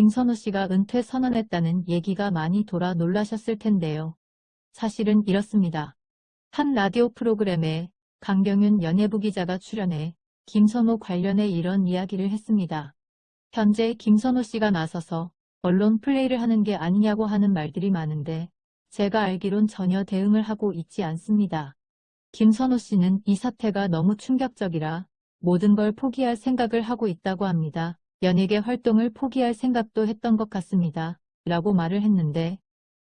김선호 씨가 은퇴 선언했다는 얘기가 많이 돌아 놀라셨을 텐데요. 사실은 이렇습니다. 한 라디오 프로그램에 강경윤 연예부 기자가 출연해 김선호 관련해 이런 이야기를 했습니다. 현재 김선호 씨가 나서서 언론 플레이를 하는 게 아니냐고 하는 말들이 많은데 제가 알기론 전혀 대응을 하고 있지 않습니다. 김선호 씨는 이 사태가 너무 충격적이라 모든 걸 포기할 생각을 하고 있다고 합니다. 연예계 활동을 포기할 생각도 했던 것 같습니다. 라고 말을 했는데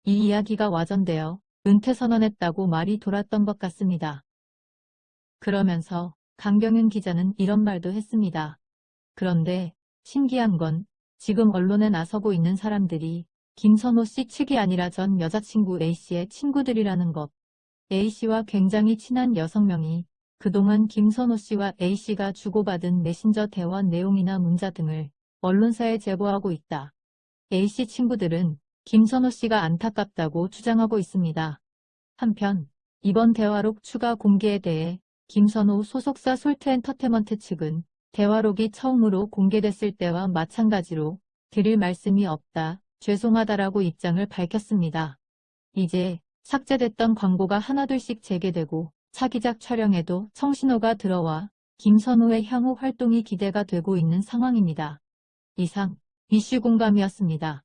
이 이야기가 와전되어 은퇴 선언했다고 말이 돌았던 것 같습니다. 그러면서 강경윤 기자는 이런 말도 했습니다. 그런데 신기한 건 지금 언론에 나서고 있는 사람들이 김선호 씨 측이 아니라 전 여자친구 A씨의 친구들이라는 것. A씨와 굉장히 친한 여성 명이 그동안 김선호 씨와 A씨가 주고받은 메신저 대화 내용이나 문자 등을 언론사에 제보하고 있다. A씨 친구들은 김선호 씨가 안타깝다고 주장하고 있습니다. 한편 이번 대화록 추가 공개에 대해 김선호 소속사 솔트엔터테먼트 측은 대화록이 처음으로 공개됐을 때와 마찬가지로 드릴 말씀이 없다, 죄송하다라고 입장을 밝혔습니다. 이제 삭제됐던 광고가 하나둘씩 재개되고 차기작 촬영에도 청신호가 들어와 김선호의 향후 활동이 기대가 되고 있는 상황입니다. 이상 이슈 공감이었습니다.